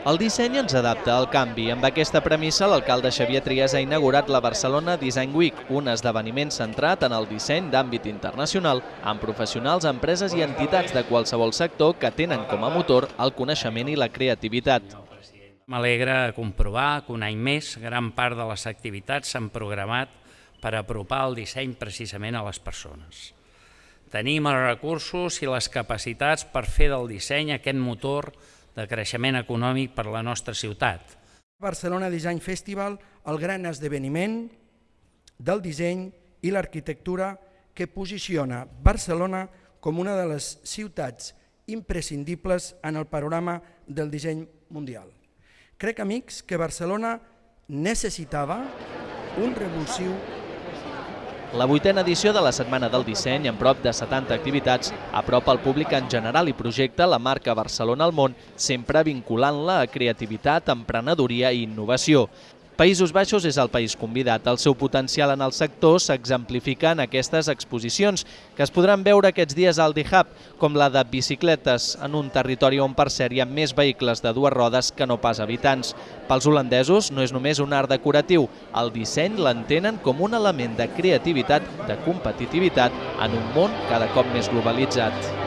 El disseny ens adapta al canvi. Amb aquesta premissa, l'alcalde Xavier Trias ha inaugurat la Barcelona Design Week, un esdeveniment centrat en el disseny d'àmbit internacional, amb professionals, empreses i entitats de qualsevol sector que tenen com a motor el coneixement i la creativitat. M'alegra comprovar que un any més gran part de les activitats s'han programat per apropar el disseny precisament a les persones. Tenim els recursos i les capacitats per fer del disseny aquest motor de creixement econòmic per a la nostra ciutat. Barcelona Design Festival, el gran esdeveniment del disseny i l'arquitectura que posiciona Barcelona com una de les ciutats imprescindibles en el panorama del disseny mundial. Crec, amics, que Barcelona necessitava un revulsiu la vuitena edició de la Setmana del Disseny, amb prop de 70 activitats, apropa al públic en general i projecta la marca Barcelona al món, sempre vinculant-la a creativitat, emprenedoria i innovació. Països Baixos és el país convidat. El seu potencial en el sector s'exemplifica en aquestes exposicions, que es podran veure aquests dies al D-Hub, com la de bicicletes, en un territori on per cert hi ha més vehicles de dues rodes que no pas habitants. Pels holandesos no és només un art decoratiu, el disseny l'entenen com un element de creativitat, de competitivitat, en un món cada cop més globalitzat.